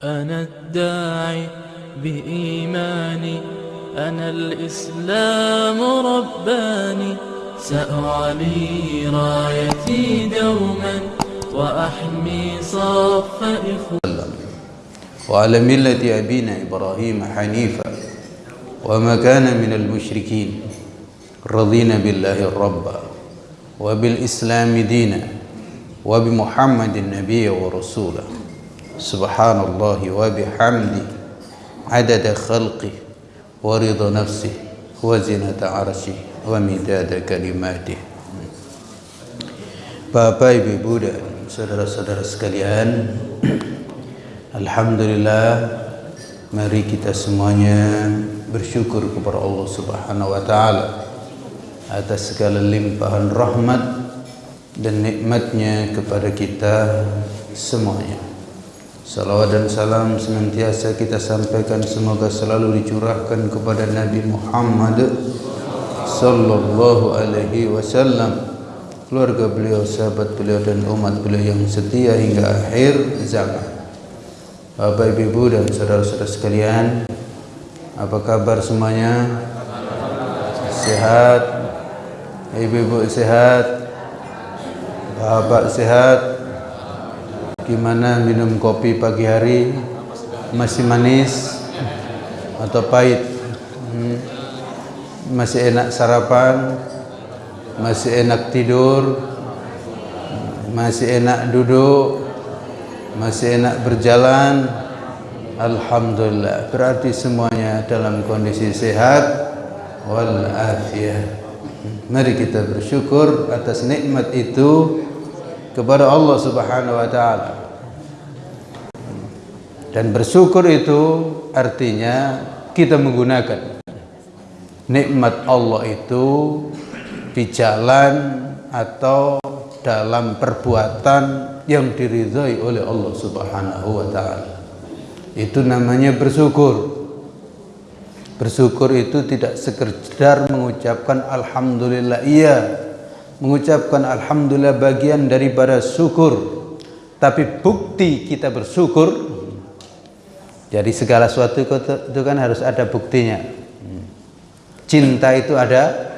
أنا الداعي بإيماني أنا الإسلام رباني. سأعلي رايتي دوما وأحمي صف إخواني. وعلى ملة أبينا إبراهيم حنيفا وما كان من المشركين رضينا بالله ربا وبالإسلام دينا وبمحمد النبي ورسوله. subhanallah wa bihamdi adada khalqi wa rida nafsi wa zinata arshi wa midada kalimatih Bapak Ibu Ibu saudara-saudara sekalian Alhamdulillah mari kita semuanya bersyukur kepada Allah Subhanahu wa taala atas segala limpahan rahmat dan nikmatnya kepada kita semuanya. Salawat dan salam senantiasa kita sampaikan semoga selalu dicurahkan kepada Nabi Muhammad sallallahu alaihi wasallam keluarga beliau, sahabat beliau dan umat beliau yang setia hingga akhir zaman. Bapak Ibu dan saudara-saudara sekalian, apa kabar semuanya? Sehat? Ibu-ibu sehat? Bapak sehat? Gimana minum kopi pagi hari? Masih manis atau pahit? Hmm. Masih enak sarapan? Masih enak tidur? Masih enak duduk? Masih enak berjalan? Alhamdulillah. Berarti semuanya dalam kondisi sehat wal afiyah. Mari kita bersyukur atas nikmat itu kepada Allah Subhanahu wa taala. Dan bersyukur itu artinya kita menggunakan nikmat Allah itu di jalan atau dalam perbuatan yang diridhai oleh Allah Subhanahu wa taala. Itu namanya bersyukur. Bersyukur itu tidak sekedar mengucapkan alhamdulillah iya. Mengucapkan alhamdulillah bagian daripada syukur. Tapi bukti kita bersyukur jadi segala sesuatu itu kan harus ada buktinya. Cinta itu ada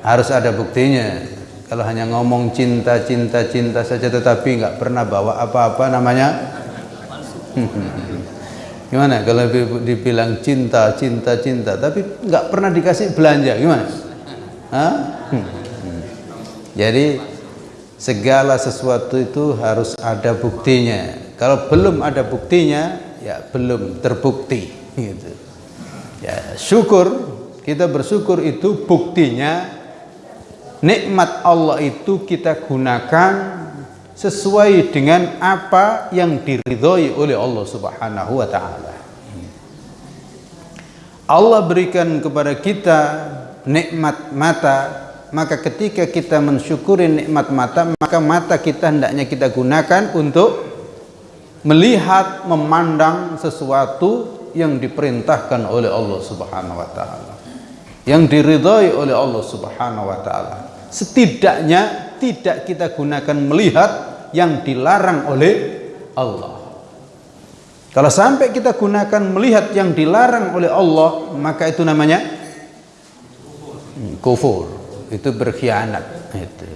harus ada buktinya. Kalau hanya ngomong cinta, cinta, cinta saja tetapi nggak pernah bawa apa-apa namanya gimana kalau dibilang cinta, cinta, cinta tapi nggak pernah dikasih belanja gimana? Hah? Jadi segala sesuatu itu harus ada buktinya. Kalau belum ada buktinya, ya belum terbukti. Gitu. Ya syukur kita bersyukur itu buktinya nikmat Allah itu kita gunakan sesuai dengan apa yang diridhoi oleh Allah Subhanahu wa taala. Allah berikan kepada kita nikmat mata, maka ketika kita mensyukuri nikmat mata, maka mata kita hendaknya kita gunakan untuk melihat, memandang sesuatu yang diperintahkan oleh Allah Subhanahu wa taala. Yang diridhoi oleh Allah Subhanahu wa taala. Setidaknya tidak kita gunakan melihat yang dilarang oleh Allah. Kalau sampai kita gunakan melihat yang dilarang oleh Allah, maka itu namanya kufur. Itu berkhianat. Itu,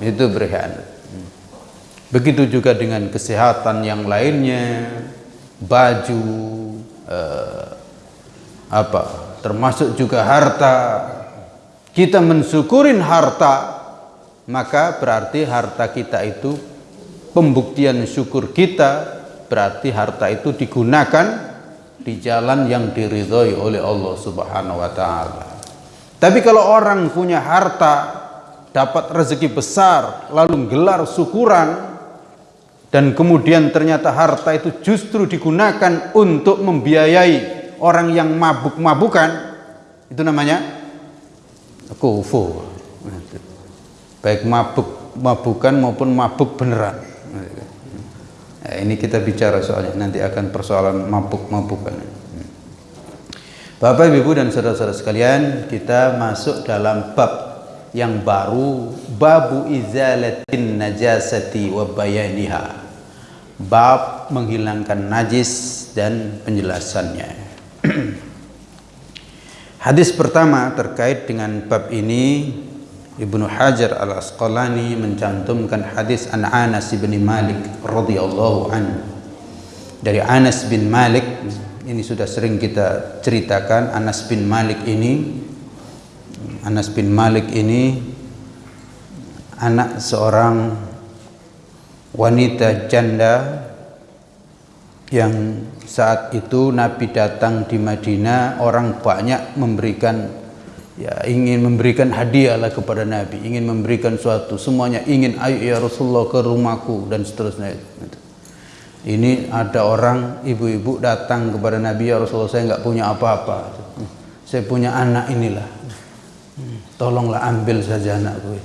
itu berkhianat. Begitu juga dengan kesehatan yang lainnya, baju, eh, apa, termasuk juga harta. Kita mensyukurin harta, maka berarti harta kita itu pembuktian syukur kita berarti harta itu digunakan di jalan yang diridhoi oleh Allah Subhanahu wa taala. Tapi kalau orang punya harta, dapat rezeki besar, lalu gelar syukuran dan kemudian ternyata harta itu justru digunakan untuk membiayai orang yang mabuk-mabukan, itu namanya kufur. Baik mabuk mabukan maupun mabuk beneran. Nah, ini kita bicara soalnya nanti akan persoalan mabuk-mabukan. Bapak, Ibu dan saudara-saudara sekalian, kita masuk dalam bab yang baru, babu izalatin najasati wa bayaniha. bab menghilangkan najis dan penjelasannya. Hadis pertama terkait dengan bab ini Ibnu Hajar Al Asqalani mencantumkan hadis an Anas bin Malik radhiyallahu an. Dari Anas bin Malik ini sudah sering kita ceritakan Anas bin Malik ini Anas bin Malik ini anak seorang wanita janda yang saat itu Nabi datang di Madinah orang banyak memberikan ya ingin memberikan hadiah lah kepada Nabi, ingin memberikan suatu, semuanya ingin ayo ya Rasulullah ke rumahku dan seterusnya. Ini ada orang ibu-ibu datang kepada Nabi ya Rasulullah saya nggak punya apa-apa, saya punya anak inilah, tolonglah ambil saja anakku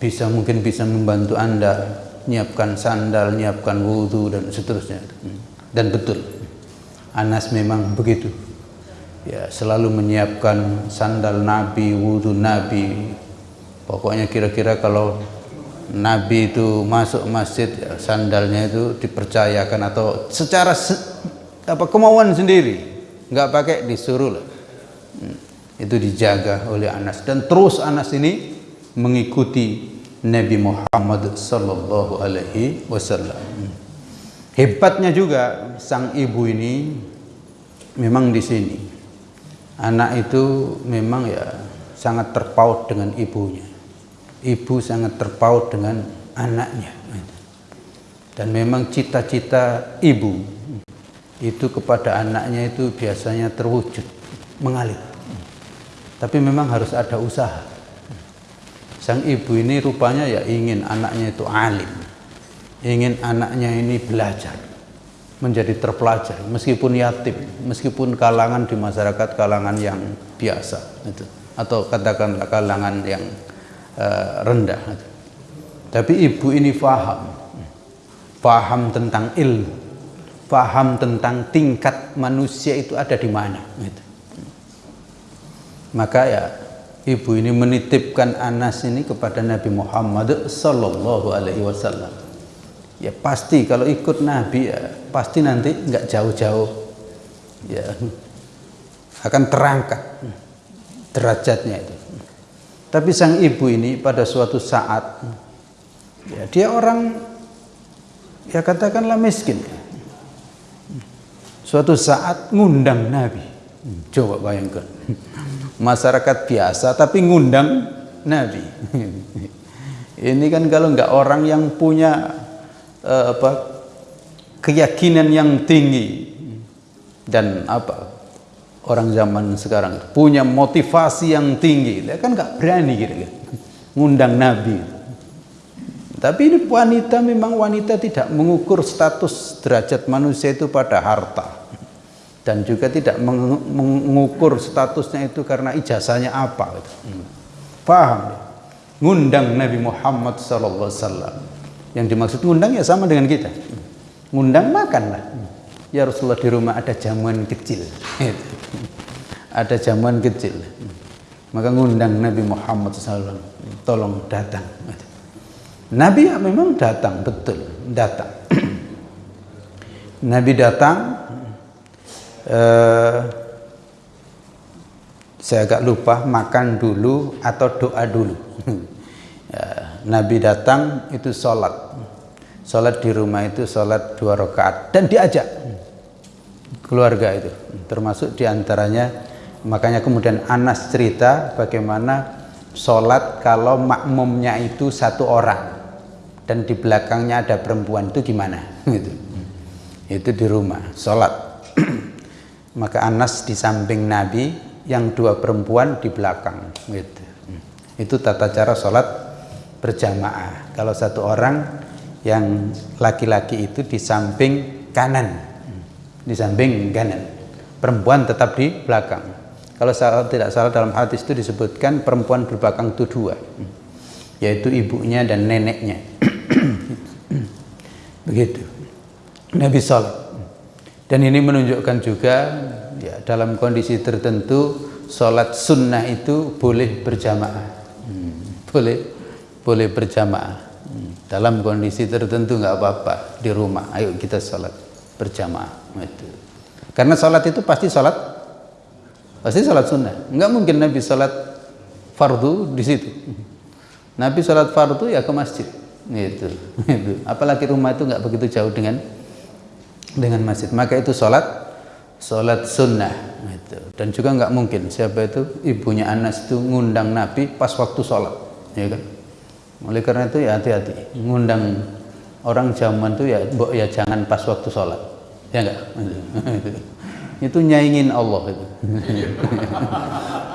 Bisa mungkin bisa membantu anda. Nyiapkan sandal, nyiapkan wudhu dan seterusnya. Dan betul, Anas memang begitu. Ya selalu menyiapkan sandal Nabi, wudhu Nabi. Pokoknya kira-kira kalau Nabi itu masuk masjid ya, sandalnya itu dipercayakan atau secara se apa kemauan sendiri, nggak pakai disuruh lah. Hmm, itu dijaga oleh Anas. Dan terus Anas ini mengikuti Nabi Muhammad sallallahu alaihi wasallam. Hebatnya juga sang ibu ini memang di sini. Anak itu memang ya sangat terpaut dengan ibunya ibu sangat terpaut dengan anaknya. Dan memang cita-cita ibu itu kepada anaknya itu biasanya terwujud mengalir. Tapi memang harus ada usaha. Sang ibu ini rupanya ya ingin anaknya itu alim ingin anaknya ini belajar menjadi terpelajar meskipun yatim meskipun kalangan di masyarakat kalangan yang biasa itu. Atau katakanlah kalangan yang uh, rendah. Tapi ibu ini faham. Faham tentang ilmu. Faham tentang tingkat manusia itu ada di mana gitu. maka ya ibu ini menitipkan Anas ini kepada Nabi Muhammad sallallahu alaihi wasallam. Ya pasti kalau ikut Nabi ya pasti nanti nggak jauh-jauh. Ya akan terangkat derajatnya itu tapi sang ibu ini pada suatu saat ya dia orang ya katakanlah miskin. Suatu saat ngundang Nabi. Coba bayangkan. Masyarakat biasa tapi ngundang Nabi. Ini kan kalau nggak orang yang punya uh, apa keyakinan yang tinggi. Dan apa orang zaman sekarang punya motivasi yang tinggi dia kan nggak berani gitu kan ngundang nabi tapi ini wanita memang wanita tidak mengukur status derajat manusia itu pada harta dan juga tidak mengukur statusnya itu karena ijazahnya apa gitu. paham ngundang Nabi Muhammad wasallam yang dimaksud ngundang ya sama dengan kita. Ngundang makan lah. Ya Rasulullah di rumah ada jamuan kecil. ada jamuan kecil. Maka ngundang Nabi Muhammad SAW. Tolong datang. Nabi ya memang datang, betul. Datang. Nabi datang. Uh, saya agak lupa makan dulu atau doa dulu. ya, Nabi datang itu sholat sholat di rumah itu sholat dua rakaat dan diajak keluarga itu termasuk di antaranya makanya kemudian Anas cerita bagaimana sholat kalau makmumnya itu satu orang dan di belakangnya ada perempuan itu gimana? Gitu. Itu di rumah sholat. Maka Anas di samping Nabi yang dua perempuan di belakang gitu. Itu tata cara sholat berjamaah. Kalau satu orang yang laki-laki itu di samping kanan, di samping kanan, perempuan tetap di belakang. Kalau salah, tidak salah dalam hadis itu disebutkan perempuan berbelakang itu dua, yaitu ibunya dan neneknya. Begitu. Nabi Salat. Dan ini menunjukkan juga ya, dalam kondisi tertentu sholat sunnah itu boleh berjamaah. Hmm, boleh boleh berjamaah. Hmm. dalam kondisi tertentu nggak apa-apa di rumah ayo kita sholat berjamaah itu karena sholat itu pasti sholat pasti sholat sunnah. Nggak mungkin Nabi sholat fardu di situ. Nabi sholat fardu ya ke masjid. Itu itu apalagi rumah itu nggak begitu jauh dengan dengan masjid. Maka itu sholat sholat sunnah. Itu dan juga nggak mungkin siapa itu ibunya Anas itu ngundang Nabi pas waktu sholat. Ya kan? Oleh karena itu ya hati-hati. Ngundang orang zaman itu ya ya jangan pas waktu sholat. Ya enggak itu nyaingin Allah itu.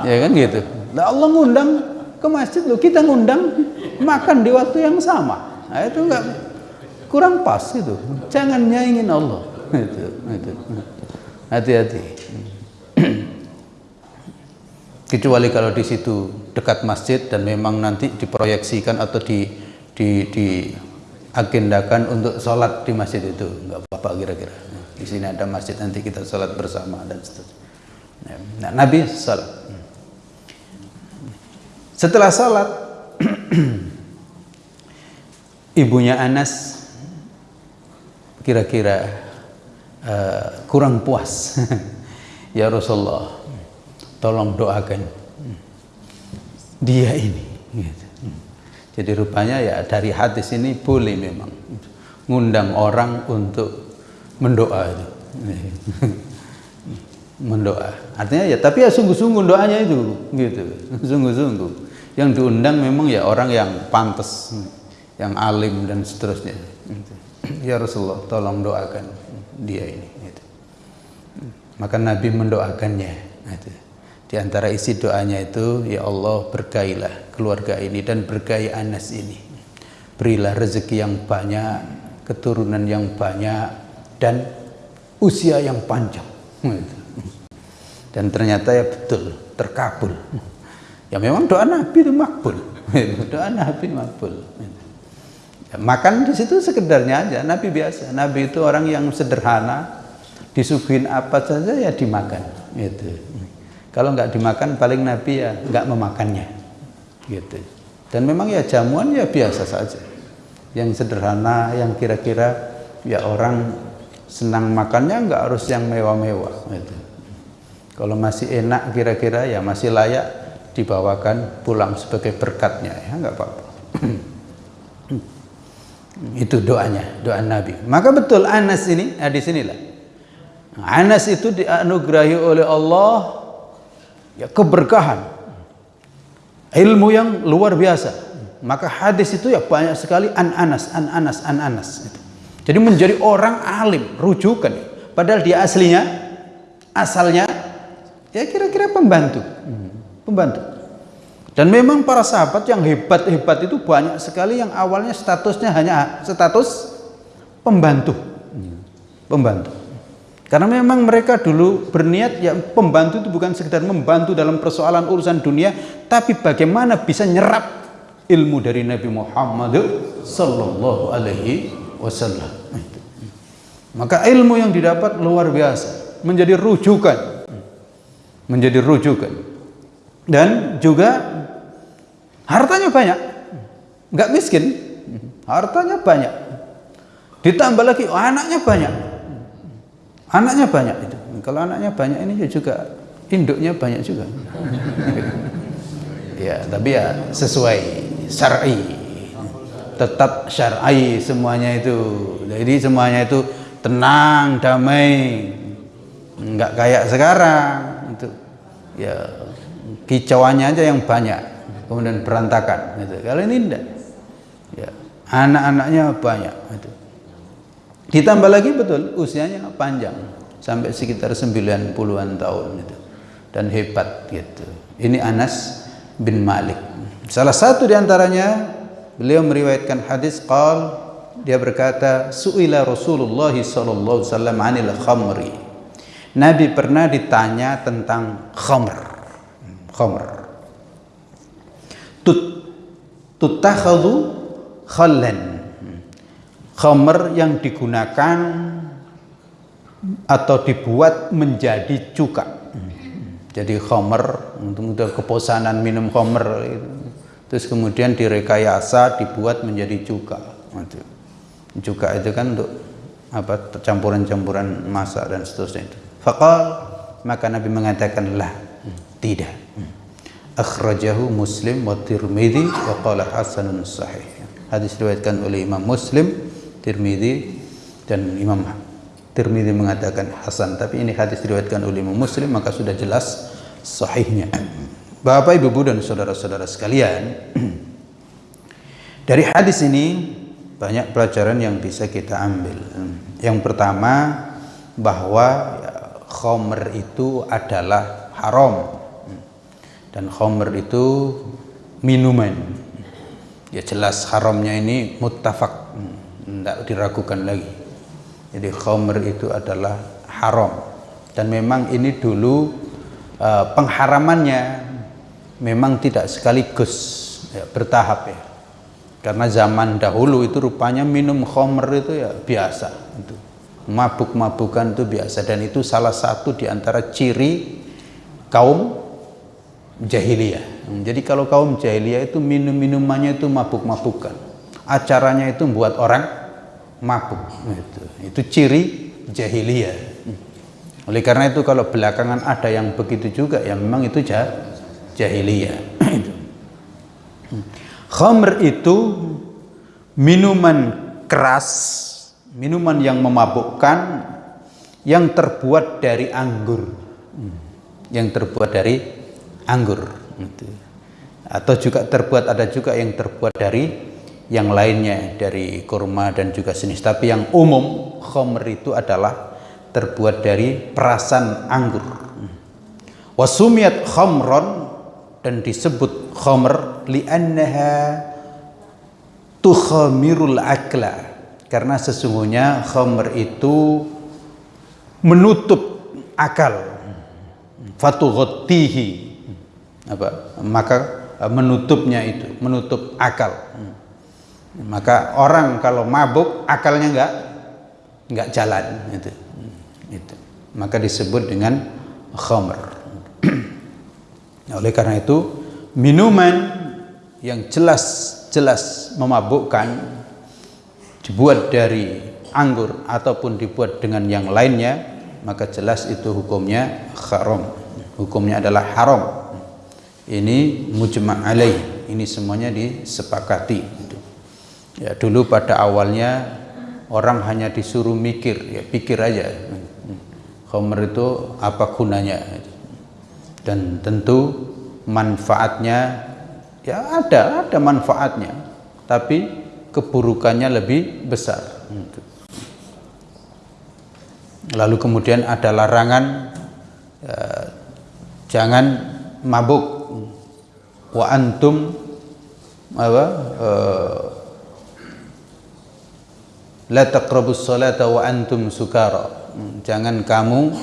Ya kan gitu. Nah, Allah ngundang ke masjid loh kita ngundang makan di waktu yang sama. Nah, itu enggak kurang pas itu. Jangan nyaingin Allah. Itu itu. Hati-hati. Kecuali kalau di situ dekat masjid dan memang nanti diproyeksikan atau di di, di agendakan untuk sholat di masjid itu. Nggak apa-apa kira-kira di sini ada masjid nanti kita sholat bersama dan seterusnya. Nah, Nabi sholat. Setelah sholat ibunya Anas kira-kira uh, kurang puas. Ya Rasulullah tolong doakan dia ini. Jadi rupanya ya dari hadis ini boleh memang ngundang orang untuk mendoa itu mendoa artinya ya tapi ya sungguh-sungguh doanya itu gitu sungguh-sungguh yang diundang memang ya orang yang pantas yang alim dan seterusnya ya Rasulullah tolong doakan dia ini gitu. maka Nabi mendoakannya gitu. Di antara isi doanya itu, Ya Allah berkailah keluarga ini dan berkai Anas ini. Berilah rezeki yang banyak, keturunan yang banyak, dan usia yang panjang. Dan ternyata ya betul, terkabul. Ya memang doa Nabi itu makbul. Doa Nabi makbul. Ya, makan di situ sekedarnya aja, Nabi biasa. Nabi itu orang yang sederhana, disuguhin apa saja ya dimakan. Gitu. Kalau nggak dimakan paling Nabi ya nggak memakannya. Gitu. Dan memang ya jamuan ya biasa saja. Yang sederhana, yang kira-kira ya orang senang makannya nggak harus yang mewah-mewah. Gitu. Kalau masih enak kira-kira ya masih layak dibawakan pulang sebagai berkatnya ya nggak apa-apa. itu doanya, doa Nabi. Maka betul Anas ini, nah di sinilah. Anas itu dianugerahi oleh Allah ya keberkahan ilmu yang luar biasa maka hadis itu ya banyak sekali an anas an anas an anas gitu. Jadi menjadi orang alim rujukan. Padahal dia aslinya asalnya ya kira-kira pembantu. Pembantu. Dan memang para sahabat yang hebat-hebat itu banyak sekali yang awalnya statusnya hanya status pembantu. Pembantu. Karena memang mereka dulu berniat ya pembantu itu bukan sekedar membantu dalam persoalan urusan dunia, tapi bagaimana bisa nyerap ilmu dari Nabi Muhammad sallallahu alaihi wasallam. Maka ilmu yang didapat luar biasa, menjadi rujukan. Menjadi rujukan. Dan juga hartanya banyak. Enggak miskin. Hartanya banyak. Ditambah lagi oh, anaknya banyak Anaknya banyak itu. Kalau anaknya banyak ini juga induknya banyak juga. ya, tapi ya sesuai syar'i. Tetap syar'i semuanya itu. Jadi semuanya itu tenang, damai. Enggak kayak sekarang itu. Ya kicauannya aja yang banyak, kemudian berantakan gitu. Kalau ini enggak. Ya, anak-anaknya banyak itu. Ditambah lagi betul usianya panjang sampai sekitar 90-an tahun itu dan hebat gitu. Ini Anas bin Malik. Salah satu di antaranya beliau meriwayatkan hadis qal dia berkata suila Rasulullah sallallahu alaihi wasallam anil khamri. Nabi pernah ditanya tentang khamr. Khamr. Tut tutakhadhu khallan khamr yang digunakan atau dibuat menjadi cuka jadi khamr untuk kebosanan minum khamr terus kemudian direkayasa dibuat menjadi cuka Itu. Cuka itu kan untuk apa campuran-campuran masak dan seterusnya itu. Fakal maka Nabi mengatakan lah tidak. Akhrajahu Muslim wa Tirmidzi wa qala hasanun sahih. Hadis diriwayatkan oleh Imam Muslim, Tirmidzi dan Imam Tirmidzi mengatakan hasan, tapi ini hadis diriwayatkan oleh Imam Muslim maka sudah jelas sahihnya. Bapak, Ibu, dan saudara-saudara sekalian, dari hadis ini banyak pelajaran yang bisa kita ambil. Yang pertama bahwa ya, khomer itu adalah haram dan khomer itu minuman. Ya jelas haramnya ini muttafaq, tidak diragukan lagi. Jadi khomer itu adalah haram dan memang ini dulu uh, pengharamannya memang tidak sekaligus ya, bertahap ya. Karena zaman dahulu itu rupanya minum khomer itu ya biasa itu. Mabuk-mabukan itu biasa. Dan itu salah satu di antara ciri kaum jahiliyah. Jadi kalau kaum jahiliyah itu minum-minumannya itu mabuk-mabukan. Acaranya itu membuat orang mabuk itu. Itu ciri jahiliyah. Oleh karena itu kalau belakangan ada yang begitu juga ya memang itu jah jahiliyah. Khamr itu minuman keras minuman yang memabukkan yang terbuat dari anggur. Yang terbuat dari anggur. Atau juga terbuat ada juga yang terbuat dari yang lainnya dari kurma dan juga jenis. Tapi yang umum khomer itu adalah terbuat dari perasan anggur. Wasumiat khomron dan disebut khomer li'annaha tukhamirul akla karena sesungguhnya khomer itu menutup akal fatughtihi apa maka menutupnya itu menutup akal maka orang kalau mabuk akalnya enggak enggak jalan itu. Itu. Maka disebut dengan khamr. Oleh karena itu minuman yang jelas-jelas memabukkan dibuat dari anggur ataupun dibuat dengan yang lainnya maka jelas itu hukumnya haram hukumnya adalah haram ini mujma' alaih ini semuanya disepakati Ya dulu pada awalnya orang hanya disuruh mikir, ya pikir aja. Khamr itu apa gunanya? Dan tentu manfaatnya ya ada, ada manfaatnya. Tapi keburukannya lebih besar. Lalu kemudian ada larangan ya, jangan mabuk wa antum apa uh, la taqrabus salata wa antum sukara jangan kamu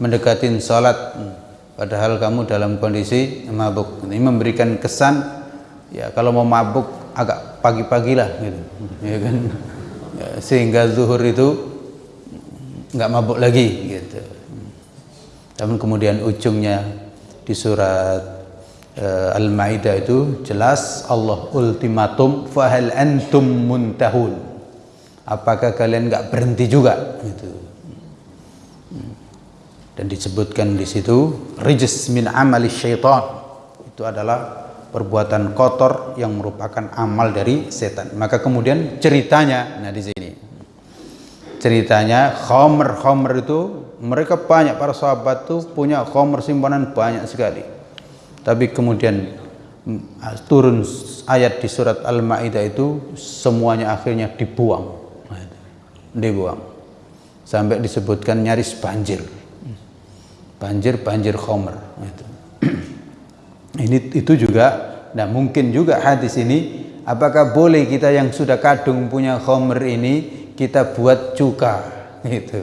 mendekatin salat padahal kamu dalam kondisi mabuk. Ini memberikan kesan ya kalau mau mabuk agak pagi-pagi lah gitu. Ya kan? Ya, sehingga zuhur itu nggak mabuk lagi gitu. Namun kemudian ujungnya di surat uh, Al-Maidah itu jelas Allah ultimatum fahal antum muntahun? Apakah kalian nggak berhenti juga gitu dan disebutkan di situ rijis min amali syaitan. Itu adalah perbuatan kotor yang merupakan amal dari setan. Maka kemudian ceritanya nah di sini. Ceritanya khomer khomer itu mereka banyak para sahabat tuh punya khomer simpanan banyak sekali. Tapi kemudian mm, turun ayat di surat Al-Maidah itu semuanya akhirnya dibuang. Dibuang. Sampai disebutkan nyaris banjir banjir banjir khomer itu ini itu juga nah mungkin juga hadis ini apakah boleh kita yang sudah kadung punya khomer ini kita buat cuka itu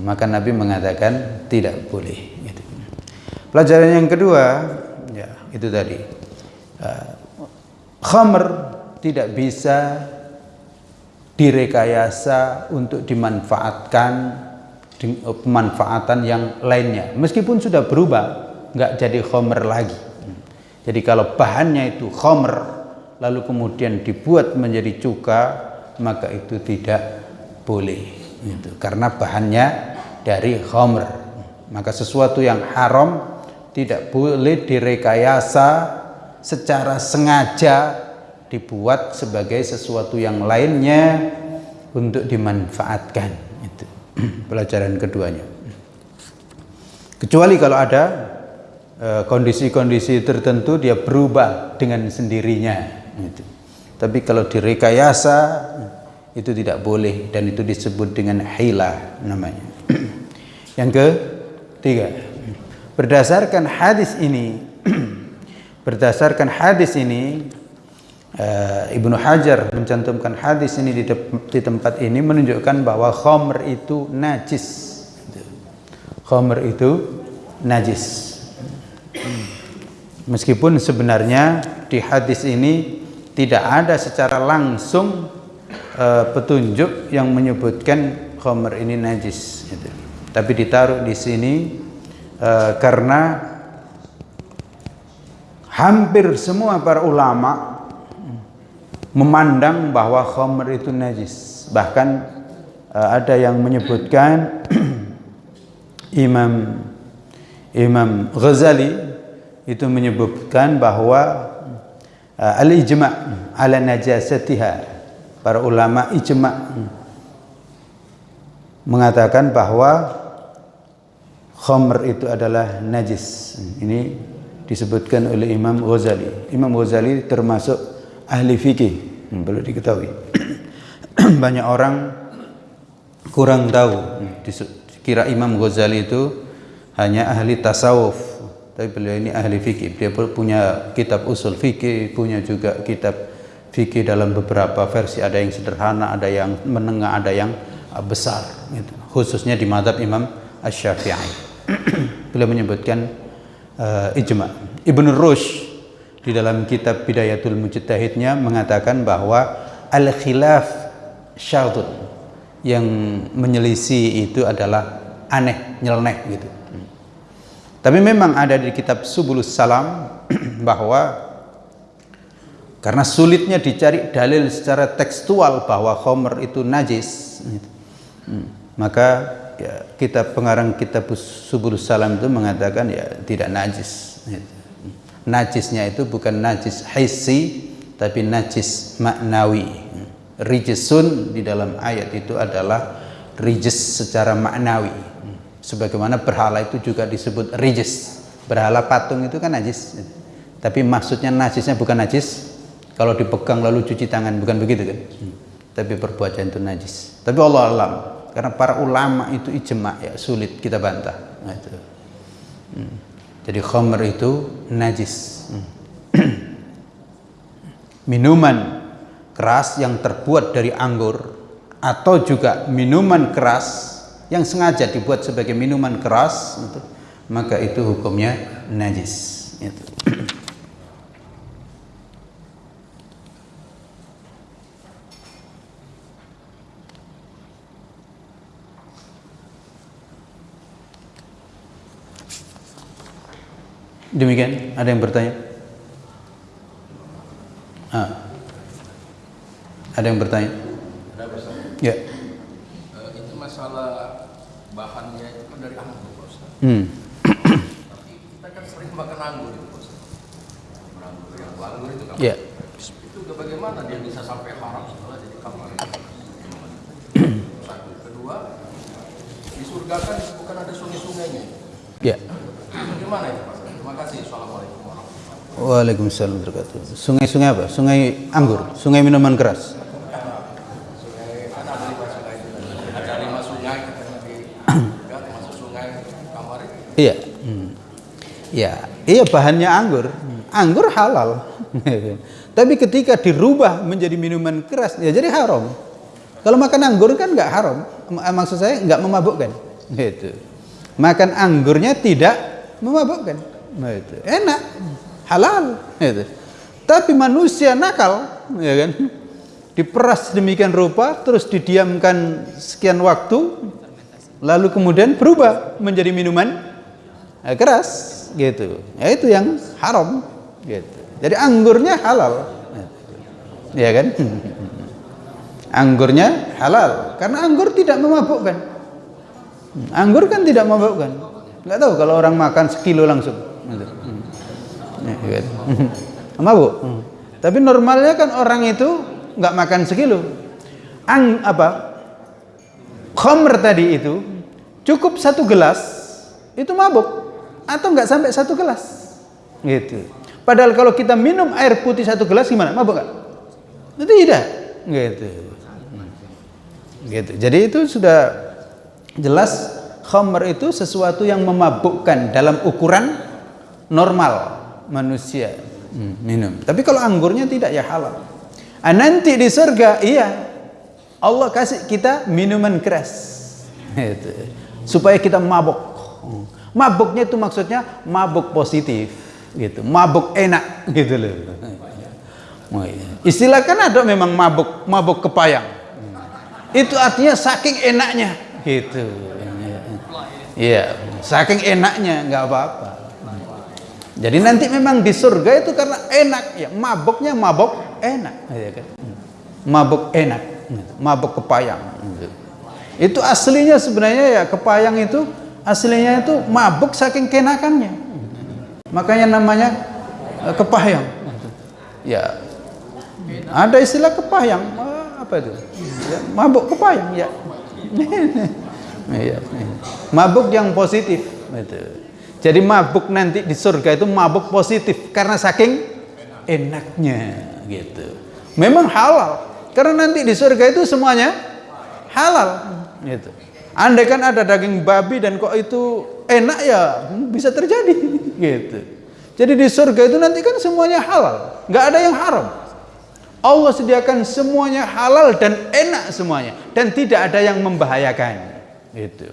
maka Nabi mengatakan tidak boleh gitu. pelajaran yang kedua ya itu tadi. Uh, khamr tidak bisa direkayasa untuk dimanfaatkan pemanfaatan yang lainnya. Meskipun sudah berubah nggak jadi khomer lagi. Jadi kalau bahannya itu khomer lalu kemudian dibuat menjadi cuka maka itu tidak boleh itu karena bahannya dari khamr. Maka sesuatu yang haram tidak boleh direkayasa secara sengaja dibuat sebagai sesuatu yang lainnya untuk dimanfaatkan pelajaran keduanya. Kecuali kalau ada eh, kondisi-kondisi tertentu dia berubah dengan sendirinya itu tapi kalau direkayasa itu tidak boleh dan itu disebut dengan hila namanya. Yang ketiga berdasarkan hadis ini berdasarkan hadis ini uh, Ibnu Hajar mencantumkan hadis ini di, di tempat ini menunjukkan bahwa khamr itu najis khamr itu najis meskipun sebenarnya di hadis ini tidak ada secara langsung uh, petunjuk yang menyebutkan khamr ini najis gitu. tapi ditaruh di sini uh, karena hampir semua para ulama memandang bahwa khamr itu najis. Bahkan uh, ada yang menyebutkan Imam Imam Ghazali itu menyebutkan bahwa uh, al-ijma' ala najasatiha para ulama ijma' mengatakan bahwa khamr itu adalah najis. Ini disebutkan oleh Imam Ghazali. Imam Ghazali termasuk ahli fikih hmm, perlu diketahui. Banyak orang kurang tahu. Kira Imam Ghazali itu hanya ahli tasawuf tapi beliau ini ahli fikih. Dia punya kitab usul fikih punya juga kitab fikih dalam beberapa versi. Ada yang sederhana ada yang menengah ada yang besar gitu. khususnya di madhab Imam Ash-Syafi'i. Beliau menyebutkan uh, ijma. Ibn Rushd di dalam kitab Bidayatul Mujtahidnya mengatakan bahwa al-khilaf syadud yang menyelisih itu adalah aneh nyeleneh gitu. Tapi memang ada di kitab Subulus Salam bahwa karena sulitnya dicari dalil secara tekstual bahwa Homer itu najis, hmm, maka ya, kita pengarang kitab Subulus Salam itu mengatakan ya tidak najis. Najisnya itu bukan najis hissi, tapi najis maknawi. Rijisun di dalam ayat itu adalah rijis secara maknawi. Sebagaimana berhala itu juga disebut rijis. Berhala patung itu kan najis. Tapi maksudnya najisnya bukan najis. Kalau dipegang lalu cuci tangan bukan begitu kan? Tapi perbuatan itu najis. Tapi Allah alam karena para ulama itu ijma ya sulit kita bantah. Nah, itu. Hmm. Jadi khamr itu najis hmm. minuman keras yang terbuat dari anggur atau juga minuman keras yang sengaja dibuat sebagai minuman keras maka itu hukumnya najis. Demikian, ada yang bertanya? Ah. Ada yang bertanya? Ya. Hmm. Tapi kita kan sering makan anggur itu, Bos. Anggur yang anggur itu kan. Yeah. Itu bagaimana dia bisa sampai haram setelah jadi kamar Satu. Kedua, di surga kan bukan ada sungai-sungainya. Ya. Bagaimana itu, Pak? Terima kasih. Assalamualaikum warahmatullahi Waalaikumsalam wabarakatuh. Sungai-sungai apa? Sungai anggur, sungai minuman keras. Iya. Hmm. Ya, iya bahannya anggur. Anggur halal. Tapi ketika dirubah menjadi minuman keras, ya jadi haram. Kalau makan anggur kan nggak haram. Maksud saya nggak memabukkan. Gitu. Makan anggurnya tidak memabukkan. Gitu. Enak, halal. Gitu. Tapi manusia nakal, ya kan? Diperas demikian rupa, terus didiamkan sekian waktu, lalu kemudian berubah menjadi minuman eh, keras gitu ya itu yang haram gitu jadi anggurnya halal ya kan? Anggurnya halal karena anggur tidak memabukkan. Anggur kan tidak memabukkan. Enggak tahu kalau orang makan sekilo langsung. Gitu. Ya, kan? Mabuk. Tapi normalnya kan orang itu nggak makan sekilo. Ang apa? Khamr tadi itu cukup satu gelas itu mabuk atau nggak sampai satu gelas gitu. Padahal kalau kita minum air putih satu gelas gimana? Mabuk nggak? Tidak, gitu. Gitu. Jadi itu sudah jelas khamr itu sesuatu yang memabukkan dalam ukuran normal manusia hmm, minum. Tapi kalau anggurnya tidak ya halal. Ah, nanti di surga iya Allah kasih kita minuman keras. Gitu. Supaya kita mabuk. Mabuknya itu maksudnya mabuk positif gitu. Mabuk enak gitu loh. Oh, iya. Istilah kan ada memang mabuk, mabuk kepayang. Itu artinya saking enaknya gitu. Iya, saking enaknya nggak apa-apa. Jadi nanti memang di surga itu karena enak ya, mabuknya mabuk enak, ya kan? Mabuk enak, mabuk kepayang. Itu aslinya sebenarnya ya kepayang itu aslinya itu mabuk saking kenakannya. Makanya namanya eh, kepayang. Ya, ada istilah kepayang, apa itu? Ya, mabuk kepayang ya. Iya. Mabuk yang positif. Itu. Jadi mabuk nanti di surga itu mabuk positif karena saking enaknya gitu. Memang halal karena nanti di surga itu semuanya halal gitu. Andai kan ada daging babi dan kok itu enak ya bisa terjadi gitu. Jadi di surga itu nanti kan semuanya halal, nggak ada yang haram. Allah sediakan semuanya halal dan enak semuanya dan tidak ada yang membahayakan. Itu.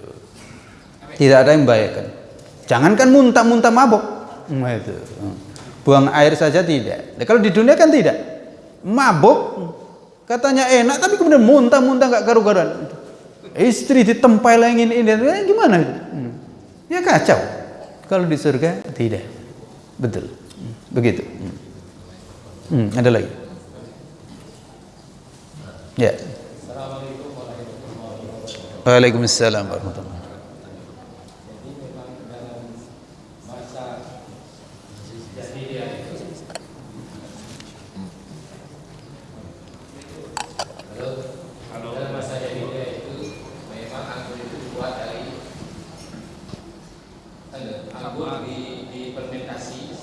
Tidak ada yang membahayakan. Jangankan muntah-muntah itu. Buang air saja tidak. Nah, kalau di dunia kan tidak. Mabuk katanya enak tapi kemudian muntah-muntah nggak karu-karuan. Istri ditempelengin ini, ini gimana? Hmm. Ya kacau. Kalau di surga tidak. Betul. Begitu. Hmm, ada lagi. Ya. Waalaikumsalam warahmatullahi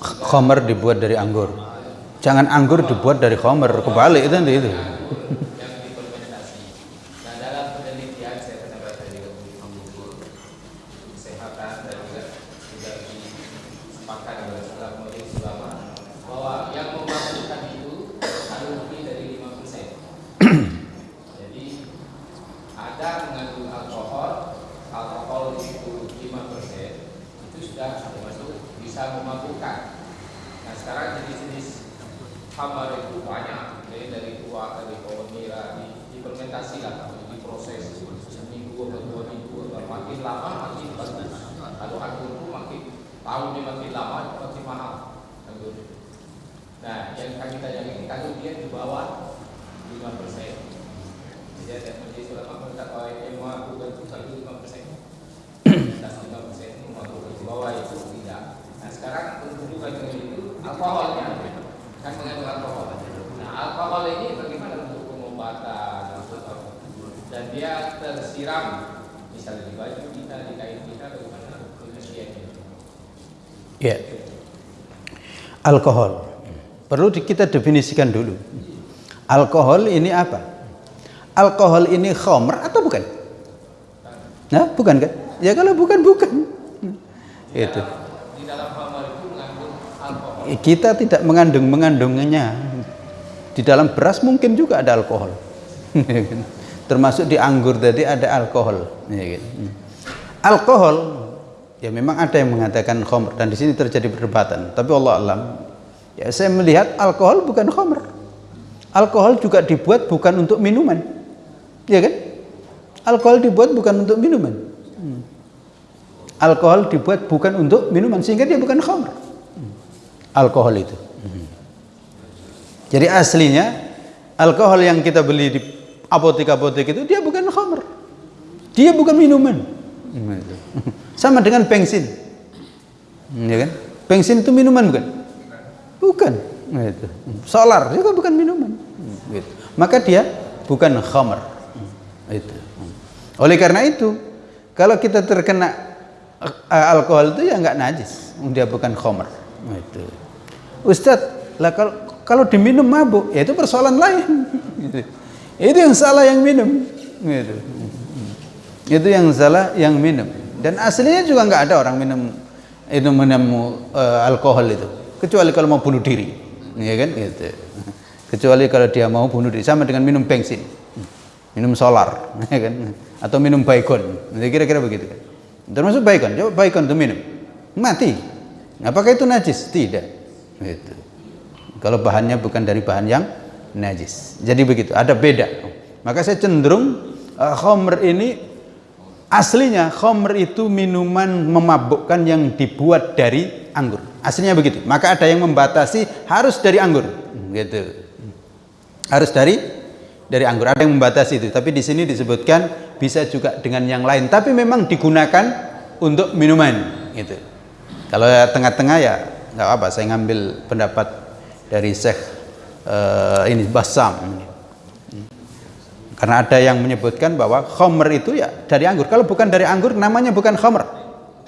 Khomer dibuat dari anggur. Jangan anggur dibuat dari khomer, kebalik itu nanti itu. Alkohol. Perlu kita definisikan dulu. Alkohol ini apa? Alkohol ini khomer atau bukan? Nah, bukan kan? Ya kalau bukan bukan. Itu. Kita tidak mengandung mengandungnya. Di dalam beras mungkin juga ada alkohol. Termasuk di anggur tadi ada alkohol. Ya kan? Alkohol Ya memang ada yang mengatakan khomer dan di sini terjadi perdebatan. Tapi Allah alam, ya saya melihat alkohol bukan khomer. Alkohol juga dibuat bukan untuk minuman, ya kan? Alkohol dibuat bukan untuk minuman. Hmm. Alkohol dibuat bukan untuk minuman sehingga dia bukan khomer. Hmm. Alkohol itu. Hmm. Jadi aslinya alkohol yang kita beli di apotek-apotek itu dia bukan khamr. Dia bukan minuman. Sama dengan bensin. Ya kan? Bensin itu minuman bukan? Bukan. Gitu. Solar juga bukan minuman. Gitu. Maka dia bukan khamr. Oleh karena itu, kalau kita terkena uh, alkohol itu ya nggak najis, dia bukan khamr. Itu. Ustadz, lah kalau kalau diminum mabuk, ya itu persoalan lain. Gitu. Itu yang salah yang minum. Gitu. Itu yang salah yang minum. Dan aslinya juga nggak ada orang minum itu minum uh, alkohol itu, kecuali kalau mau bunuh diri, ya kan? Gitu. Kecuali kalau dia mau bunuh diri, sama dengan minum bensin, minum solar, ya kan? Atau minum baikon, kira-kira begitu kan? Termasuk baikon, coba baikon itu minum, mati. Apakah itu najis? Tidak. Gitu. Kalau bahannya bukan dari bahan yang najis. Jadi begitu, ada beda. Maka saya cenderung uh, khomer ini Aslinya khomer itu minuman memabukkan yang dibuat dari anggur. Aslinya begitu. Maka ada yang membatasi harus dari anggur. Gitu. Harus dari dari anggur. Ada yang membatasi itu. Tapi di sini disebutkan bisa juga dengan yang lain. Tapi memang digunakan untuk minuman. Gitu. Kalau tengah-tengah ya nggak apa. Saya ngambil pendapat dari Syekh uh, ini Basam. Karena ada yang menyebutkan bahwa khomer itu ya dari anggur. Kalau bukan dari anggur namanya bukan khomer.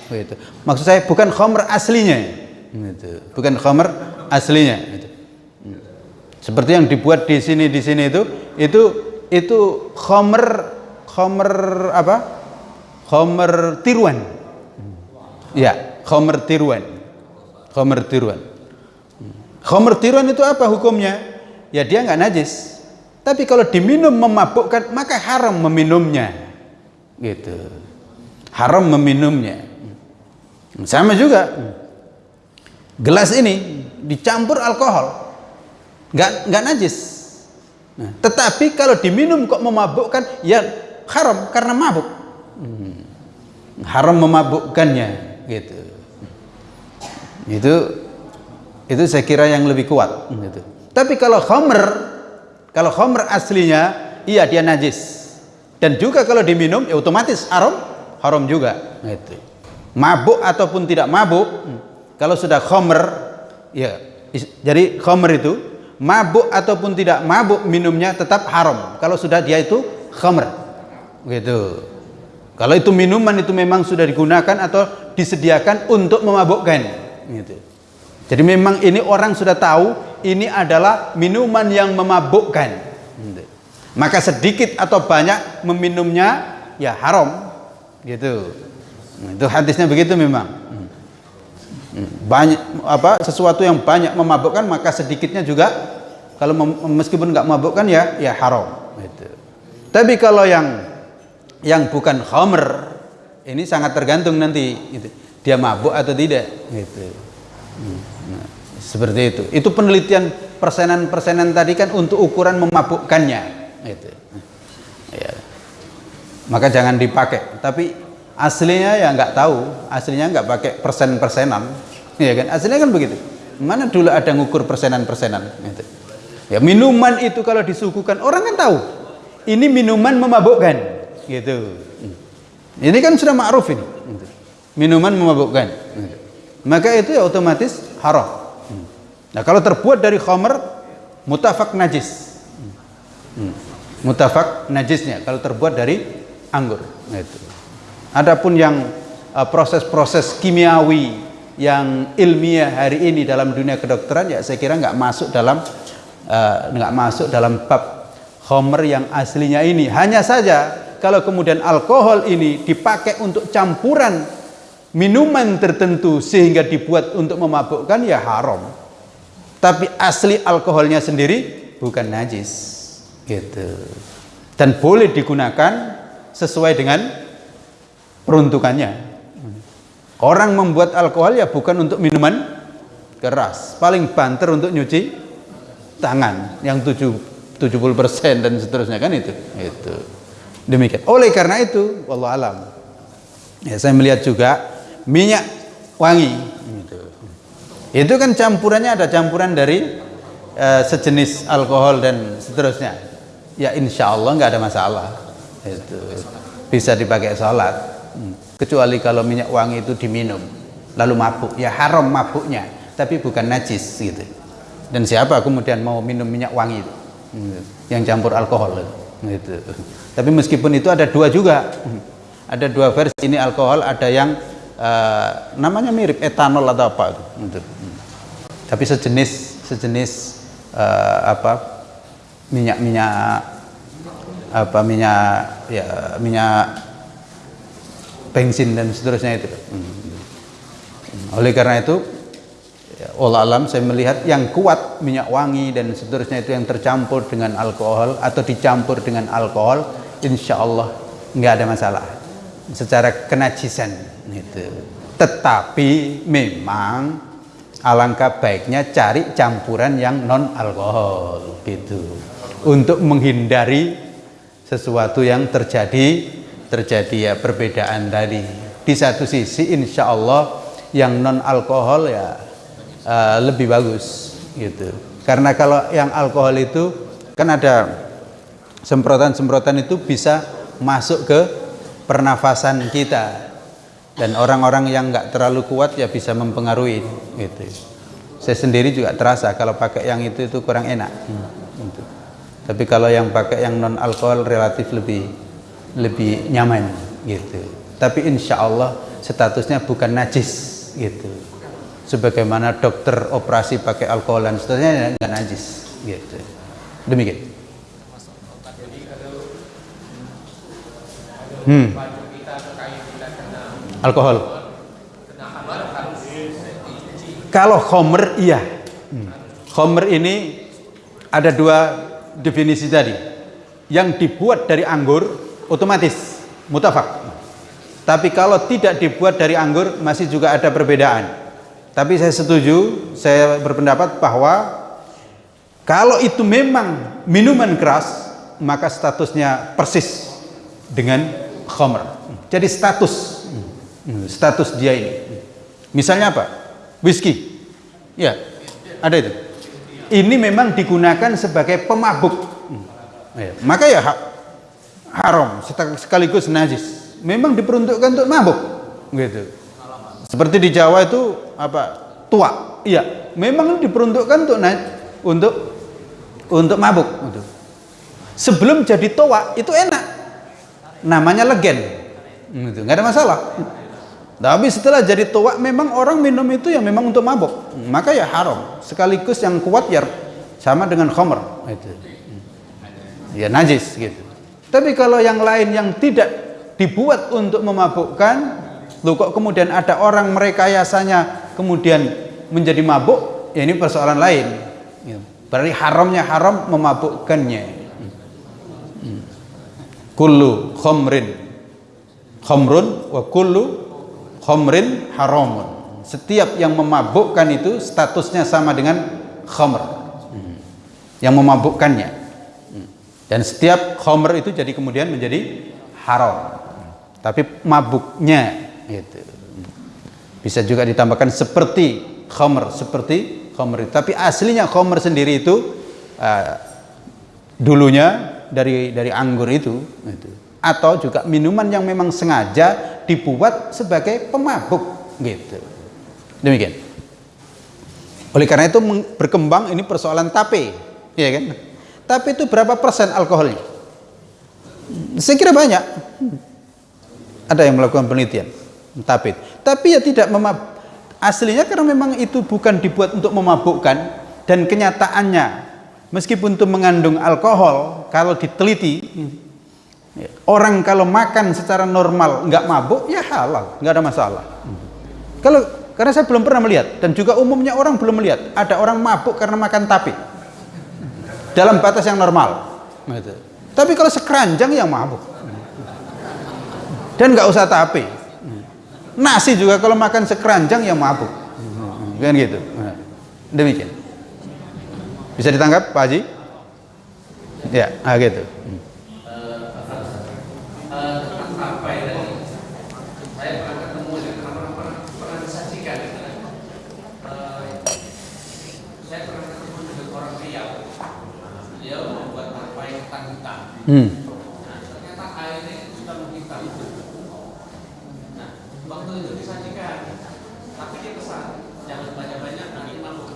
Gitu. Maksud saya bukan khomer aslinya. Gitu. Bukan khomer aslinya. Gitu. Seperti yang dibuat di sini di sini itu itu itu khomer khomer apa? Khomer tiruan. Ya, khomer tiruan. Khomer tiruan. Khomer tiruan itu apa hukumnya? Ya dia nggak najis tapi kalau diminum memabukkan, maka haram meminumnya. Gitu. Haram meminumnya. Sama juga. Gelas ini dicampur alkohol. Nggak, nggak najis. Nah, tetapi kalau diminum kok memabukkan, ya haram karena mabuk. Hmm. Haram memabukkannya. Gitu. Itu itu saya kira yang lebih kuat. Gitu. Tapi kalau khamr kalau khamr aslinya, iya dia najis. Dan juga kalau diminum, ya otomatis haram, haram juga. Itu. Mabuk ataupun tidak mabuk, kalau sudah khamr, ya jadi khamr itu mabuk ataupun tidak mabuk minumnya tetap haram. Kalau sudah dia itu khamr, gitu. Kalau itu minuman itu memang sudah digunakan atau disediakan untuk memabukkan, gitu. Jadi memang ini orang sudah tahu ini adalah minuman yang memabukkan. Maka sedikit atau banyak meminumnya ya haram. Gitu. Itu hadisnya begitu memang. Banyak apa sesuatu yang banyak memabukkan maka sedikitnya juga kalau meskipun nggak memabukkan ya ya haram. Gitu. Tapi kalau yang yang bukan khamr ini sangat tergantung nanti gitu. dia mabuk atau tidak gitu. Nah, seperti itu. Itu penelitian persenan-persenan tadi kan untuk ukuran memabukkannya. Itu. Ya. Maka jangan dipakai. Tapi aslinya ya nggak tahu. Aslinya nggak pakai persen-persenan. Ya kan? Aslinya kan begitu. Mana dulu ada ngukur persenan-persenan. Gitu. Ya minuman itu kalau disuguhkan orang kan tahu. Ini minuman memabukkan. Gitu. Ini kan sudah ma'ruf ini. Minuman memabukkan. Maka itu ya otomatis haram. Nah kalau terbuat dari khamr mutafak najis. Hmm. Mutafak najisnya kalau terbuat dari anggur. Nah, itu. Adapun yang uh, proses-proses uh, kimiawi yang ilmiah hari ini dalam dunia kedokteran ya saya kira nggak masuk dalam uh, nggak masuk dalam bab khamr yang aslinya ini. Hanya saja kalau kemudian alkohol ini dipakai untuk campuran minuman tertentu sehingga dibuat untuk memabukkan ya haram tapi asli alkoholnya sendiri bukan najis. Gitu. Dan boleh digunakan sesuai dengan peruntukannya. Orang membuat alkohol ya bukan untuk minuman keras. Paling banter untuk nyuci tangan yang 7 70% dan seterusnya kan itu. Itu demikian. Oleh karena itu wallahu alam. Ya saya melihat juga minyak wangi. Itu kan campurannya ada campuran dari eh, sejenis alkohol dan seterusnya. Ya insya Allah nggak ada masalah. Itu. Bisa dipakai sholat. Hmm. kecuali kalau minyak wangi itu diminum lalu mabuk. Ya haram mabuknya tapi bukan najis gitu. Dan siapa kemudian mau minum minyak wangi itu? Hmm. yang campur alkohol itu. Gitu. tapi meskipun itu ada dua juga. Hmm. ada dua versi. Ini alkohol ada yang eh, namanya mirip etanol atau apa itu Gitu. Tapi sejenis sejenis eh, apa minyak-minyak apa minyak ya minyak bensin dan seterusnya itu. Hmm. Oleh karena itu, ya, Allah alam saya melihat yang kuat minyak wangi dan seterusnya itu yang tercampur dengan alkohol atau dicampur dengan alkohol, insya Allah nggak ada masalah secara kenajisan itu. Tetapi memang alangkah baiknya cari campuran yang non alkohol gitu untuk menghindari sesuatu yang terjadi terjadi ya perbedaan tadi. Di satu sisi insya Allah yang non alkohol ya uh, lebih bagus gitu. Karena kalau yang alkohol itu kan ada semprotan-semprotan itu bisa masuk ke pernafasan kita dan orang-orang yang nggak terlalu kuat ya bisa mempengaruhi gitu. Saya sendiri juga terasa kalau pakai yang itu itu kurang enak. Hmm, gitu. Tapi kalau yang pakai yang non alkohol relatif lebih lebih nyaman gitu tapi insya Allah statusnya bukan najis gitu sebagaimana dokter operasi pakai alkohol dan seterusnya nggak najis gitu demikian hmm. Alkohol. Kalau khomer iya. Hmm. khomer ini ada dua definisi tadi. Yang dibuat dari anggur otomatis mutafak. Tapi kalau tidak dibuat dari anggur masih juga ada perbedaan. Tapi saya setuju saya berpendapat bahwa kalau itu memang minuman keras maka statusnya persis dengan khamr. Jadi status status dia ini. Misalnya apa? Whisky. Ya ada itu. Ini memang digunakan sebagai pemabuk. Ya, maka ya haram sekaligus najis. Memang diperuntukkan untuk mabuk. Gitu. Seperti di Jawa itu apa? Tua. Iya memang diperuntukkan untuk untuk untuk mabuk. Gitu. sebelum jadi tua itu enak. Namanya legen. Gitu nggak ada masalah tapi setelah jadi tua memang orang minum itu yang memang untuk mabuk maka ya haram. Sekaligus yang kuat ya sama dengan khomer itu. Ya najis gitu. Tapi kalau yang lain yang tidak dibuat untuk memabukkan, lu kok kemudian ada orang merekayasanya kemudian menjadi mabuk, ya ini persoalan lain. Ya. Berarti haramnya haram memabukkannya. Kullu khomrin khomrun wa kullu khomrin haramun. Setiap yang memabukkan itu statusnya sama dengan khomr. Yang memabukkannya dan setiap khomer itu jadi kemudian menjadi haram tapi mabuknya gitu bisa juga ditambahkan seperti khomer seperti khomer tapi aslinya khomer sendiri itu uh, dulunya dari dari anggur itu gitu. Atau juga minuman yang memang sengaja dibuat sebagai pemabuk gitu demikian oleh karena itu berkembang ini persoalan tape ya kan tapi itu berapa persen alkoholnya? Saya kira banyak. Ada yang melakukan penelitian. Tapi, tapi ya tidak memab aslinya karena memang itu bukan dibuat untuk memabukkan dan kenyataannya meskipun itu mengandung alkohol kalau diteliti orang kalau makan secara normal nggak mabuk ya halal nggak ada masalah kalau karena saya belum pernah melihat dan juga umumnya orang belum melihat ada orang mabuk karena makan tapi dalam batas yang normal. Tapi kalau sekeranjang yang mabuk. Dan nggak usah tapi. Nasi juga kalau makan sekeranjang yang mabuk. Kan gitu. Demikian. Bisa ditangkap Pak Haji? Ya, ah gitu. Hmm. Ternyata airnya sudah menghitam. Nah, waktu itu disajikan, tapi dia pesan jangan banyak-banyak nanti mabuk.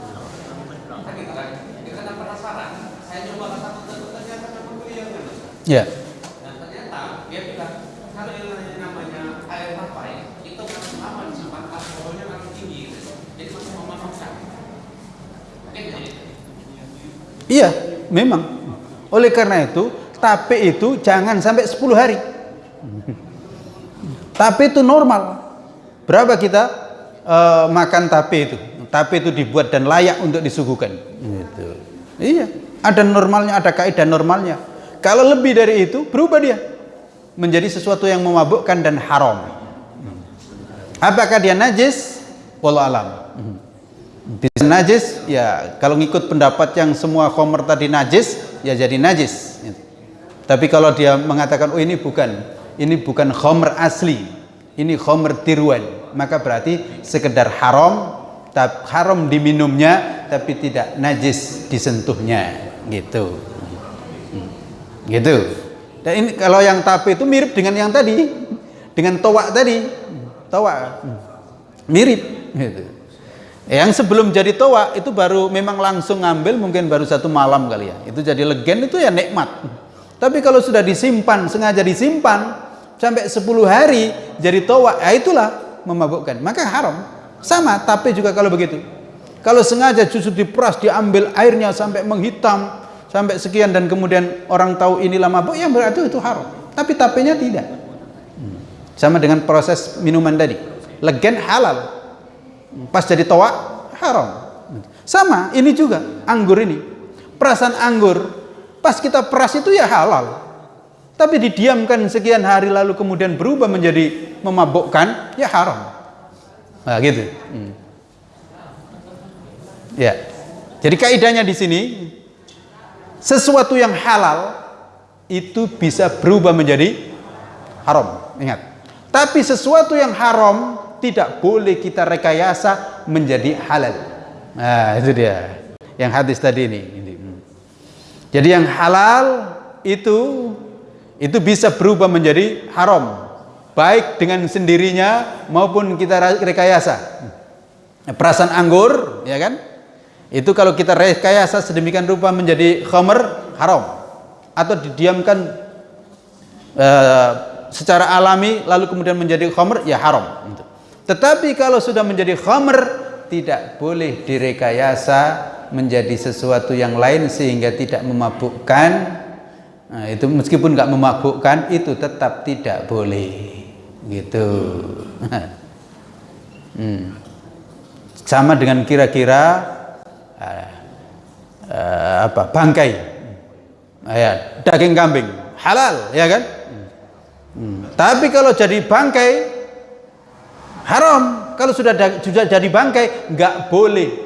Kan gitu kan? Dia kan penasaran. Saya coba ke satu ternyata memang beliau kan. Dan ternyata dia bilang kalau yang namanya air tapai itu kan lama disimpan alkoholnya tinggi, jadi masih memabukkan. Iya, memang. Oleh karena itu, tape itu jangan sampai 10 hari. Tape itu normal. Berapa kita eh, makan tape itu? Tape itu dibuat dan layak untuk disuguhkan. Gitu. Iya, ada normalnya, ada kaidah normalnya. Kalau lebih dari itu, berubah dia menjadi sesuatu yang memabukkan dan haram. Apakah dia najis? Wallahu alam. Bisa najis, ya kalau ngikut pendapat yang semua khomer tadi najis, ya jadi najis. Tapi kalau dia mengatakan, oh ini bukan, ini bukan khomer asli, ini khomer tiruan, maka berarti sekedar haram, haram diminumnya, tapi tidak najis disentuhnya, gitu. Gitu. Dan ini kalau yang tape itu mirip dengan yang tadi, dengan toa tadi, toa, mirip, gitu. Yang sebelum jadi toa itu baru memang langsung ngambil mungkin baru satu malam kali ya. Itu jadi legen itu ya nikmat. Tapi kalau sudah disimpan, sengaja disimpan sampai 10 hari jadi toa, ya itulah memabukkan. Maka haram. Sama, tapi juga kalau begitu. Kalau sengaja justru diperas, diambil airnya sampai menghitam, sampai sekian dan kemudian orang tahu inilah mabuk, ya berarti itu haram. Tapi tapenya tidak. Sama dengan proses minuman tadi. Legen halal pas jadi toa haram sama ini juga anggur ini perasan anggur pas kita peras itu ya halal tapi didiamkan sekian hari lalu kemudian berubah menjadi memabukkan ya haram nah gitu hmm. ya jadi kaidahnya di sini sesuatu yang halal itu bisa berubah menjadi haram ingat tapi sesuatu yang haram tidak boleh kita rekayasa menjadi halal. Nah, itu dia. Yang hadis tadi ini. Jadi yang halal itu itu bisa berubah menjadi haram, baik dengan sendirinya maupun kita rekayasa. Perasan anggur, ya kan? Itu kalau kita rekayasa sedemikian rupa menjadi khamr haram atau didiamkan uh, secara alami lalu kemudian menjadi khamr ya haram. Tetapi kalau sudah menjadi khamr tidak boleh direkayasa menjadi sesuatu yang lain sehingga tidak memabukkan. Nah, itu meskipun nggak memabukkan itu tetap tidak boleh. Gitu. hmm. Sama dengan kira-kira uh, uh, apa bangkai, ya, daging kambing halal, ya kan? Hmm. Tapi kalau jadi bangkai haram kalau sudah sudah jadi bangkai nggak boleh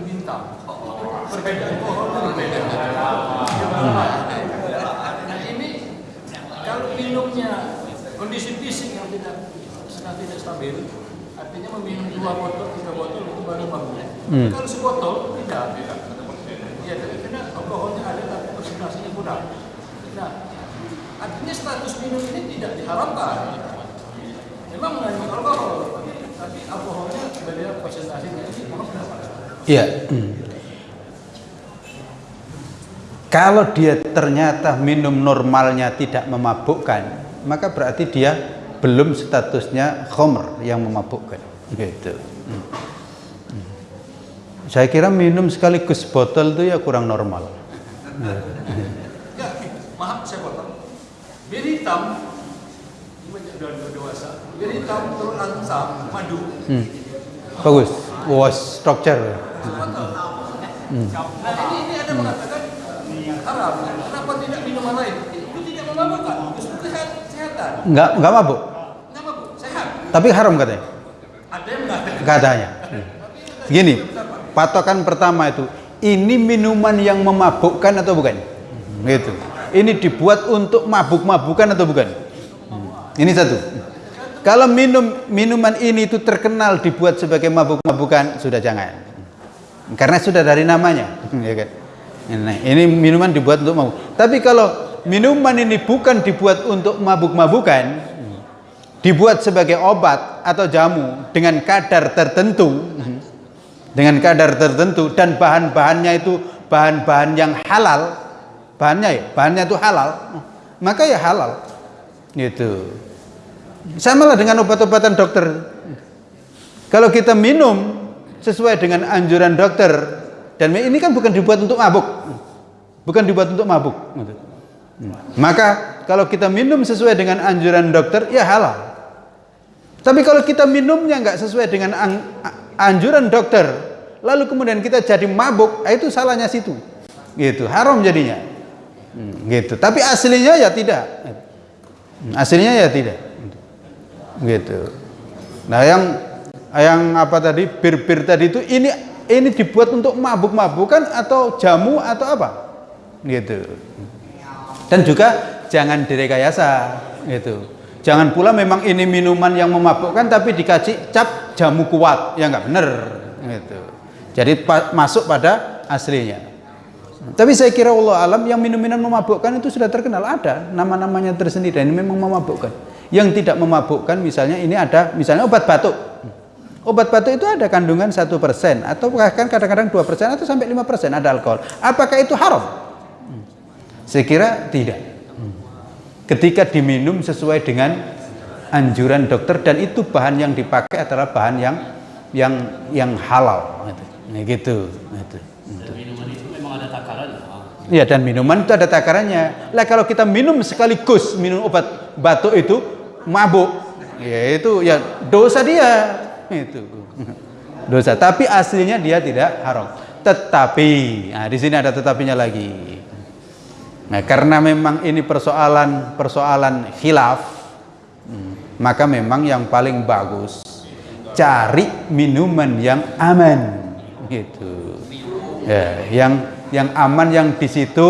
Perbedaan pohonnya berbeda. Nah ini kalau minumnya kondisi fisik yang tidak sedang tidak stabil, artinya meminum dua botol, tiga botol itu baru mabuk. Hmm. Kalau sebotol tidak, tidak. Ya, karena alkoholnya ada tapi presentasinya kurang. Nah, artinya status minum ini tidak diharapkan. Memang mengandung alkohol, tapi alkoholnya beda presentasinya ini Iya. Hmm. Kalau dia ternyata minum normalnya tidak memabukkan, maka berarti dia belum statusnya khomer yang memabukkan. Gitu. Hmm. Hmm. Saya kira minum sekaligus botol itu ya kurang normal. Ya, maaf saya potong. Bir hitam, ini sudah dewasa. Bir hitam turun langsam, madu. Hmm. Bagus. Was structure. Hmm. Nah ini, ini ada mengatakan haram. Kenapa tidak minuman lain? Itu tidak memabukkan, justru kesehat- kesehatan. Enggak enggak mabuk. Nggak mabuk, sehat. Tapi haram katanya. Ada yang enggak? Katanya. Gini, patokan pertama itu, ini minuman yang memabukkan atau bukan? Gitu. Ini dibuat untuk mabuk-mabukan atau bukan? Ini satu. Kalau minum minuman ini itu terkenal dibuat sebagai mabuk-mabukan, sudah jangan. Karena sudah dari namanya, ya kan? Nah, ini minuman dibuat untuk mabuk. Tapi kalau minuman ini bukan dibuat untuk mabuk-mabukan, dibuat sebagai obat atau jamu dengan kadar tertentu, dengan kadar tertentu dan bahan-bahannya itu bahan-bahan yang halal, bahannya ya, bahannya itu halal, maka ya halal. Gitu. Sama lah dengan obat-obatan dokter. Kalau kita minum sesuai dengan anjuran dokter dan ini kan bukan dibuat untuk mabuk. Bukan dibuat untuk mabuk. Maka kalau kita minum sesuai dengan anjuran dokter ya halal. Tapi kalau kita minumnya nggak sesuai dengan anjuran dokter, lalu kemudian kita jadi mabuk, ah, itu salahnya situ. Gitu, haram jadinya. Hmm, gitu. Tapi aslinya ya tidak. Hmm, Aslinya ya tidak. Gitu. Nah, yang yang apa tadi bir-bir tadi itu ini ini dibuat untuk mabuk-mabukan atau jamu atau apa? Gitu. Dan juga jangan direkayasa gitu. Jangan pula memang ini minuman yang memabukkan tapi dikasih cap jamu kuat, ya nggak benar gitu. Jadi pa- masuk pada aslinya. Tapi saya kira Allah alam yang minum-minum memabukkan itu sudah terkenal ada nama-namanya tersendiri dan ini memang memabukkan. Yang tidak memabukkan misalnya ini ada misalnya obat batuk. Obat batuk itu ada kandungan satu persen atau bahkan kadang-kadang dua persen atau sampai lima persen ada alkohol. Apakah itu haram? Saya kira tidak. Ketika diminum sesuai dengan anjuran dokter dan itu bahan yang dipakai adalah bahan yang yang yang halal. Gitu. Nah, gitu. Gitu. Dan minuman itu memang ada takarannya. Iya dan minuman itu ada takarannya. Lah kalau kita minum sekaligus minum obat batuk itu mabuk, ya itu ya dosa dia itu dosa. Tapi aslinya dia tidak haram. Tetapi, nah di sini ada tetapinya lagi. Nah karena memang ini persoalan persoalan khilaf, hmm, maka memang yang paling bagus cari minuman yang aman, gitu. Ya, yang yang aman yang di situ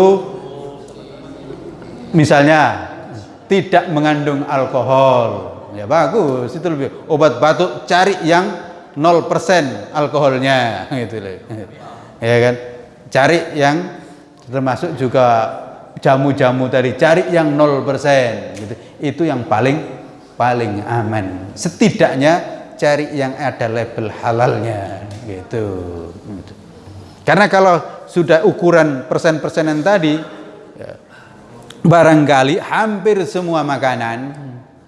misalnya tidak mengandung alkohol ya bagus. Itu lebih obat batuk cari yang 0% alkoholnya gitu loh. Ya kan? Cari yang termasuk juga jamu-jamu tadi cari yang 0% gitu. Itu yang paling paling aman. Setidaknya cari yang ada label halalnya gitu. Karena kalau sudah ukuran persen-persenan tadi, ya, barangkali hampir semua makanan,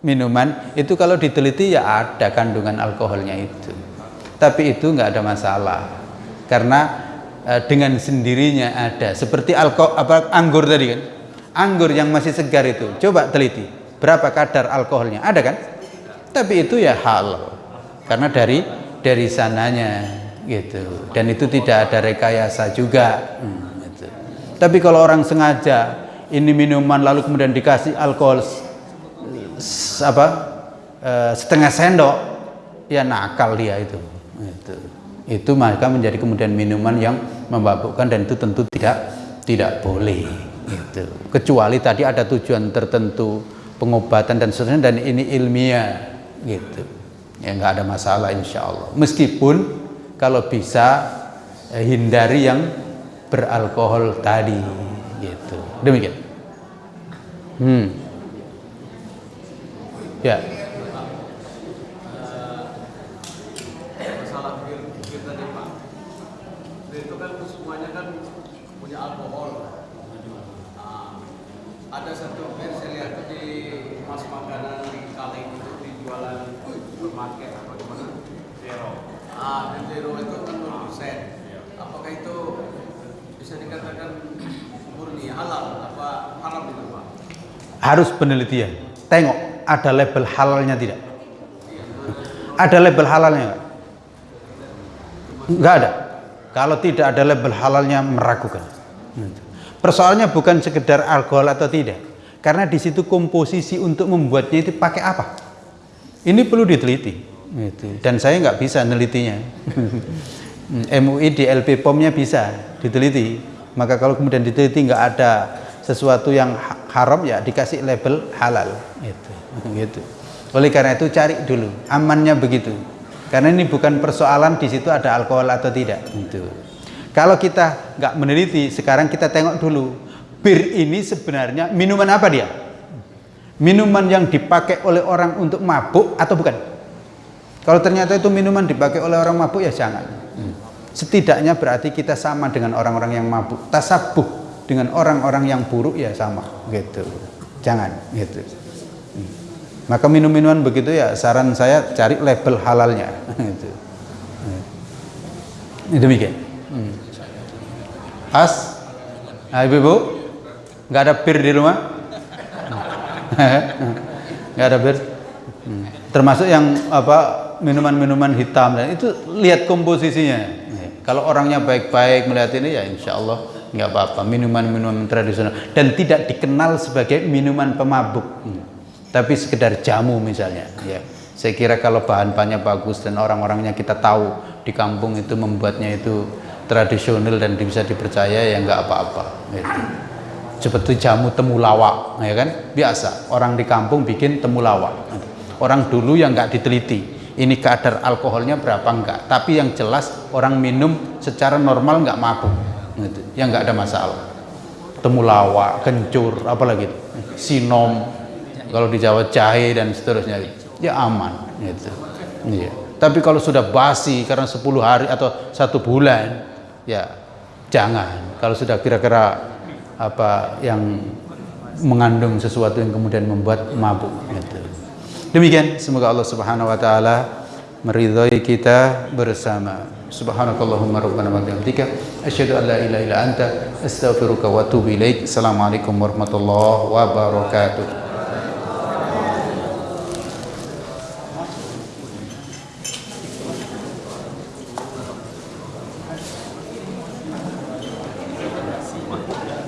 minuman itu kalau diteliti ya ada kandungan alkoholnya itu. Tapi itu nggak ada masalah, karena eh, dengan sendirinya ada. Seperti alko apa anggur tadi kan, anggur yang masih segar itu, coba teliti berapa kadar alkoholnya, ada kan? Tapi itu ya halal, karena dari dari sananya gitu dan itu tidak ada rekayasa juga hmm, gitu. tapi kalau orang sengaja ini minuman lalu kemudian dikasih alkohol apa eh, setengah sendok ya nakal dia itu. Itu. Itu maka menjadi kemudian minuman yang memabukkan dan itu tentu tidak tidak boleh. Gitu kecuali tadi ada tujuan tertentu pengobatan dan seterusnya dan ini ilmiah. Gitu. Ya nggak ada masalah insya Allah. Meskipun kalau bisa eh, hindari yang beralkohol tadi. Gitu. Demikian. Hmm ya. Masalah bir bir tadi pak. Bir itu kan semuanya kan punya alkohol. Nah, ada satu bir saya lihat tuh di mas makanan di kaleng itu dijualan supermarket apa gimana zero. Ah dan zero itu kan nol persen apakah itu bisa dikatakan murni halal apa haram itu pak? Harus penelitian. Tengok ada label halalnya tidak ada label halalnya nggak nggak ada kalau tidak ada label halalnya meragukan persoalannya bukan sekedar alkohol atau tidak Karena di situ komposisi untuk membuatnya itu pakai apa? Ini perlu diteliti. Gitu. Dan saya nggak bisa nelitinya. MUI di LP POM-nya bisa diteliti. Maka kalau kemudian diteliti nggak ada sesuatu yang haram ya dikasih label halal. Gitu. gitu. Oleh karena itu cari dulu amannya begitu. Karena ini bukan persoalan di situ ada alkohol atau tidak. Gitu. Kalau kita nggak meneliti, sekarang kita tengok dulu bir ini sebenarnya minuman apa dia? Minuman yang dipakai oleh orang untuk mabuk atau bukan? Kalau ternyata itu minuman dipakai oleh orang mabuk ya jangan. Setidaknya berarti kita sama dengan orang-orang yang mabuk. Tasabuh dengan orang-orang yang buruk ya sama gitu. Jangan gitu. Maka minum-minuman begitu ya saran saya cari label halalnya gitu. Demikian. Hmm. As, nah, ibu-ibu, nggak ada bir di rumah? nggak ada bir. Hmm. Termasuk yang apa minuman-minuman hitam dan itu lihat komposisinya. Kalau orangnya baik-baik melihat ini ya insya Allah nggak apa-apa minuman-minuman tradisional dan tidak dikenal sebagai minuman pemabuk. Hmm tapi sekedar jamu misalnya ya. Saya kira kalau bahan-bahannya bagus dan orang-orangnya kita tahu di kampung itu membuatnya itu tradisional dan bisa dipercaya ya nggak apa-apa gitu. seperti jamu temulawak ya kan? Biasa. Orang di kampung bikin temulawak. Orang dulu yang nggak diteliti ini kadar alkoholnya berapa enggak tapi yang jelas orang minum secara normal nggak mabuk. Gitu. ya nggak ada masalah. Temulawak kencur apalagi sinom kalau di Jawa jahe dan seterusnya ya aman gitu. Iya. Tapi kalau sudah basi karena 10 hari atau satu bulan ya jangan. Kalau sudah kira-kira apa yang mengandung sesuatu yang kemudian membuat mabuk gitu. demikian semoga Allah Subhanahu wa taala meridhai kita bersama. Subhanakallahumma rabbana wa bihamdika asyhadu an la ilaha illa anta astaghfiruka wa atubu ilaik. Assalamualaikum warahmatullahi wabarakatuh